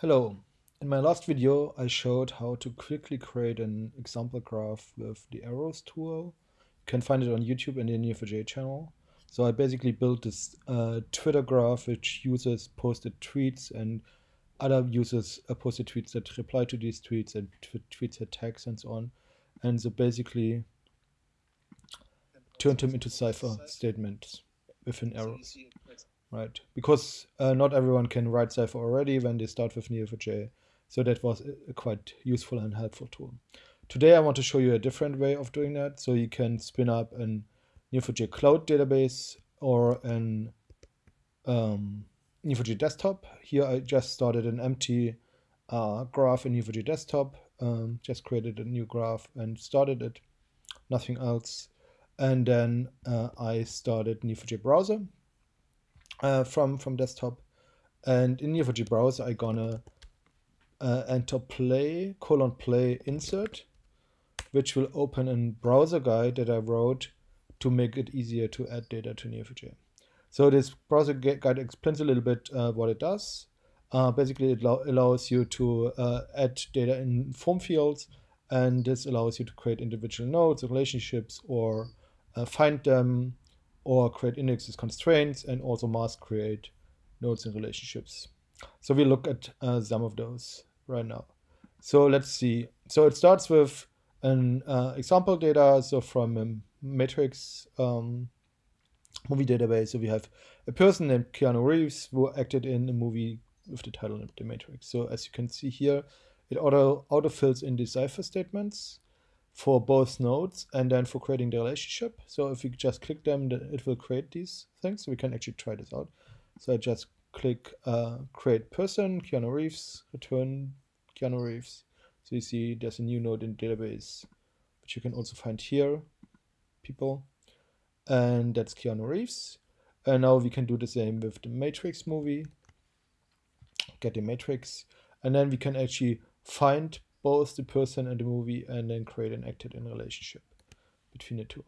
Hello. In my last video, I showed how to quickly create an example graph with the arrows tool. You can find it on YouTube in the Neo4j channel. So I basically built this uh, Twitter graph which uses posted tweets and other users uh, posted tweets that reply to these tweets and tweets that tags and so on. And so basically turned them into Cypher statements within arrows right? Because uh, not everyone can write Cypher already when they start with Neo4j. So that was a quite useful and helpful tool. Today I want to show you a different way of doing that. So you can spin up an Neo4j cloud database or an um, Neo4j desktop. Here I just started an empty uh, graph in Neo4j desktop, um, just created a new graph and started it, nothing else. And then uh, I started Neo4j browser uh, from from desktop. And in Neo4j browser, I gonna uh, enter play colon play insert, which will open a browser guide that I wrote to make it easier to add data to Neo4j. So this browser guide explains a little bit uh, what it does. Uh, basically, it allows you to uh, add data in form fields, and this allows you to create individual nodes, relationships, or uh, find them, or create indexes constraints and also mask create nodes and relationships. So we look at uh, some of those right now. So let's see. So it starts with an uh, example data. So from a matrix um, movie database. So we have a person named Keanu Reeves who acted in a movie with the title The Matrix. So as you can see here, it auto auto fills in the Cypher statements for both nodes and then for creating the relationship. So if we just click them, it will create these things. So we can actually try this out. So I just click uh, create person, Keanu Reeves, return Keanu Reeves. So you see there's a new node in the database, which you can also find here, people. And that's Keanu Reeves. And now we can do the same with the Matrix movie. Get the Matrix. And then we can actually find both the person and the movie and then create an acted in relationship between the two.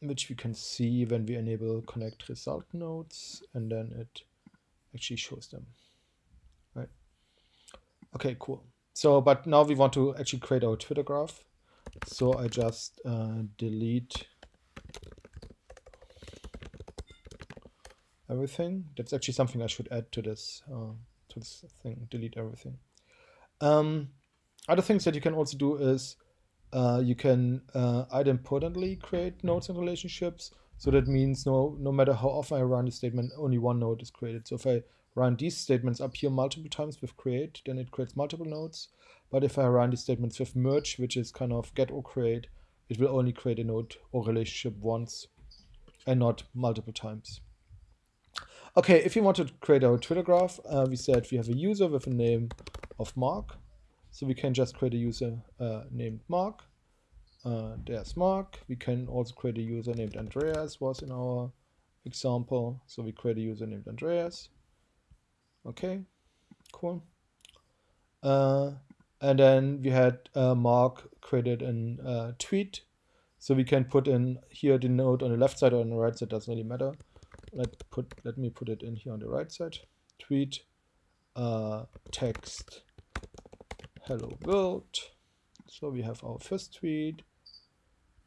Which we can see when we enable connect result nodes and then it actually shows them right? Okay cool. So but now we want to actually create our twitter graph. So i just uh, delete everything. That's actually something i should add to this uh, to this thing delete everything um, other things that you can also do is uh, you can uh, idempotently create nodes and relationships. So that means no, no matter how often I run the statement, only one node is created. So if I run these statements up here multiple times with create, then it creates multiple nodes. But if I run these statements with merge, which is kind of get or create, it will only create a node or relationship once and not multiple times. Okay, if you want to create our Twitter graph, uh, we said we have a user with a name of Mark. So we can just create a user uh, named Mark. Uh, there's Mark. We can also create a user named Andreas was in our example. So we create a user named Andreas. Okay, cool. Uh, and then we had uh, Mark created a uh, tweet. So we can put in here the node on the left side or on the right side, doesn't really matter. Let put let me put it in here on the right side. Tweet uh, text hello world. So we have our first tweet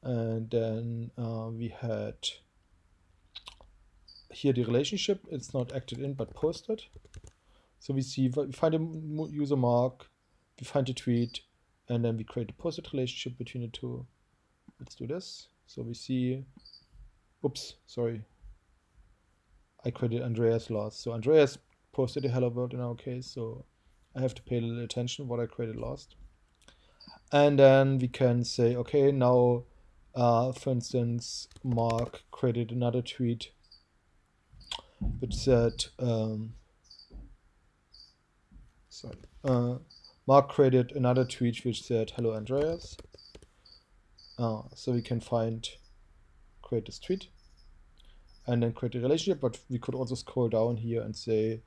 and then uh, we had here the relationship. It's not acted in but posted. So we see we find a user mark, we find a tweet, and then we create a posted relationship between the two. Let's do this. So we see, oops, sorry. I created Andreas last. So Andreas posted a hello world in our case. So I have to pay a little attention what I created last. And then we can say, okay, now, uh, for instance, Mark created another tweet which said, um, sorry, uh, Mark created another tweet which said, hello, Andreas. Uh, so we can find, create this tweet and then create a relationship, but we could also scroll down here and say,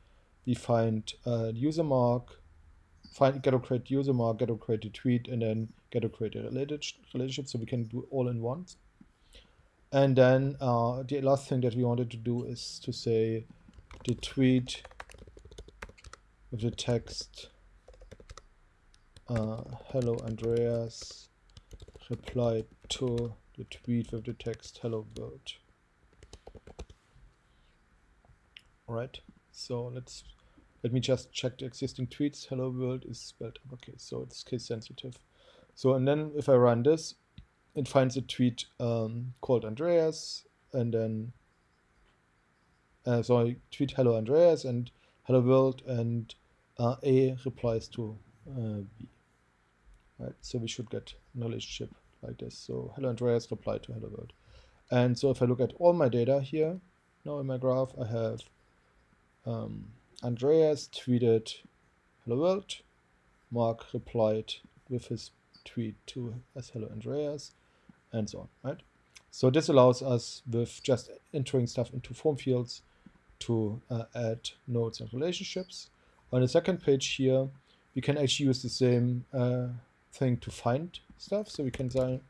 we find uh, user mark, find get or create user mark, get or create a tweet, and then get or create a related relationship. So we can do all in once. And then uh, the last thing that we wanted to do is to say the tweet with the text uh, hello Andreas reply to the tweet with the text hello world right so let's let me just check the existing tweets. Hello world is spelled okay so it's case sensitive. So and then if I run this it finds a tweet um, called Andreas and then uh, so I tweet hello Andreas and hello world and uh, A replies to uh, B. Right so we should get knowledge chip like this. So hello Andreas reply to hello world. And so if I look at all my data here now in my graph I have um, Andreas tweeted hello world. Mark replied with his tweet to as hello Andreas and so on right? So this allows us with just entering stuff into form fields to uh, add nodes and relationships. On the second page here we can actually use the same uh, thing to find stuff. So we can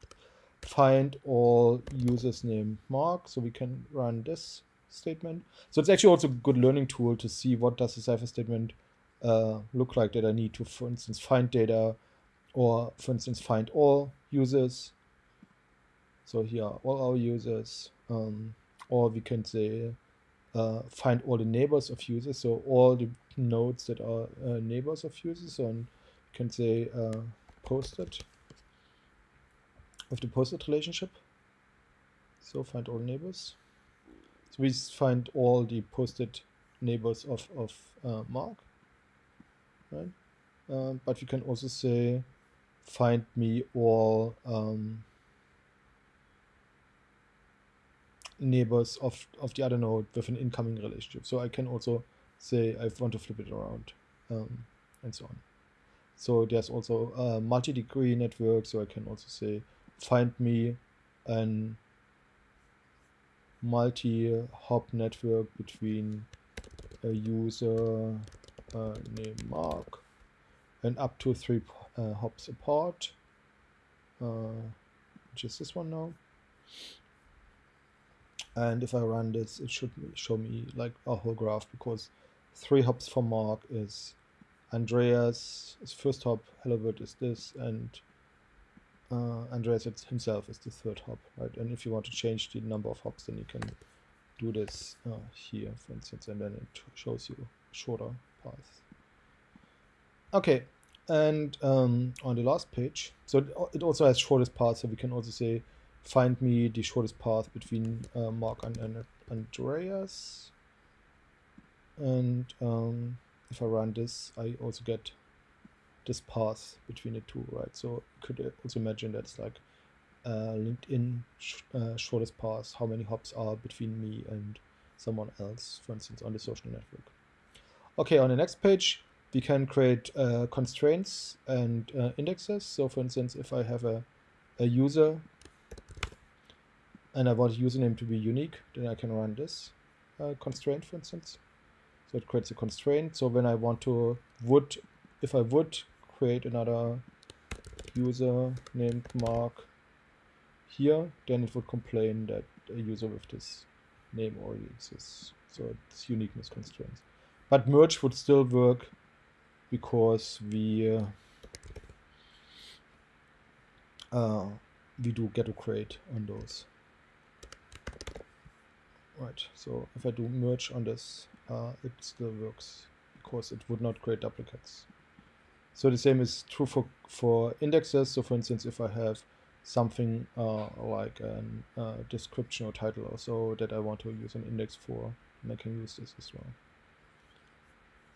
find all users named Mark. So we can run this statement. So it's actually also a good learning tool to see what does the Cypher statement uh, look like that I need to, for instance, find data or, for instance, find all users. So here are all our users. Um, or we can say uh, find all the neighbors of users. So all the nodes that are uh, neighbors of users. You can say uh, posted of the posted relationship. So find all neighbors. So we find all the posted neighbors of, of uh, Mark, right? Um, but we can also say find me all um, neighbors of, of the other node with an incoming relationship. So I can also say I want to flip it around um, and so on. So there's also a multi-degree network. So I can also say find me an multi-hop network between a user uh, named Mark and up to three uh, hops apart, uh, which is this one now. And if I run this, it should show me like a whole graph because three hops for Mark is Andreas, his first hop, hello world is this, and uh, Andreas himself is the third hop, right? And if you want to change the number of hops, then you can do this uh, here, for instance, and then it shows you shorter paths. Okay, and um, on the last page, so it also has shortest path, so we can also say, find me the shortest path between uh, Mark and, and Andreas. And um, if I run this, I also get this path between the two, right? So you could also imagine that's like uh, LinkedIn sh uh, shortest path, how many hops are between me and someone else, for instance, on the social network. Okay, on the next page, we can create uh, constraints and uh, indexes. So for instance, if I have a, a user and I want username to be unique, then I can run this uh, constraint, for instance. So it creates a constraint. So when I want to would, if I would create another user named Mark here, then it would complain that a user with this name already exists. So it's uniqueness constraints. But merge would still work because we uh, uh, we do get to create on those. Right, so if I do merge on this, uh, it still works because it would not create duplicates. So the same is true for, for indexes. So for instance, if I have something uh, like a uh, description or title or so that I want to use an index for, and I can use this as well.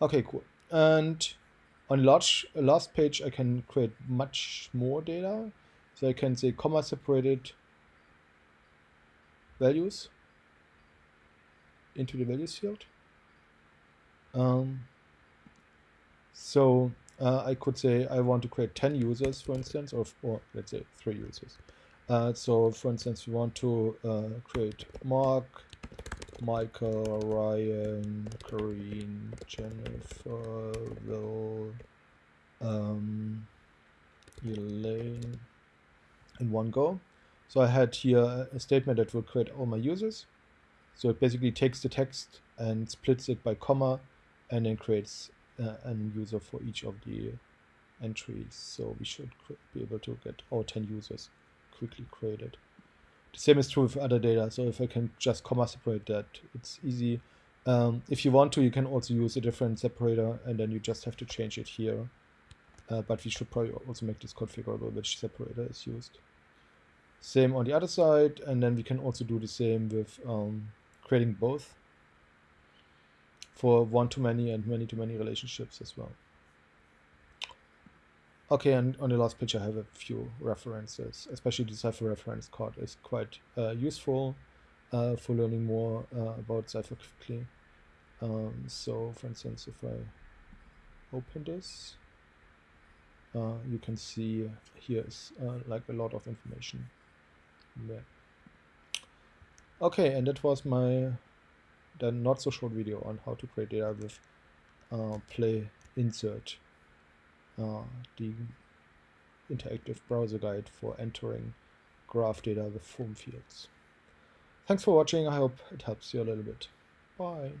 Okay, cool. And on large last page, I can create much more data. So I can say comma separated values into the values field. Um, so uh, I could say I want to create 10 users, for instance, or, or let's say three users. Uh, so, for instance, we want to uh, create Mark, Michael, Ryan, Corinne, Jennifer, Will, um, Elaine in one go. So I had here a statement that will create all my users. So it basically takes the text and splits it by comma and then creates uh, an user for each of the entries. So we should be able to get all 10 users quickly created. The same is true with other data. So if I can just comma separate that, it's easy. Um, if you want to, you can also use a different separator and then you just have to change it here. Uh, but we should probably also make this configurable which separator is used. Same on the other side, and then we can also do the same with um, creating both for one-to-many and many-to-many relationships as well. Okay, and on the last page I have a few references, especially the Cypher reference card is quite uh, useful uh, for learning more uh, about Cypher quickly. Um, so, for instance, if I open this, uh, you can see here is uh, like a lot of information there. Okay, and that was my then not so short video on how to create data with uh, play insert uh, the interactive browser guide for entering graph data with form fields. Thanks for watching. I hope it helps you a little bit. Bye.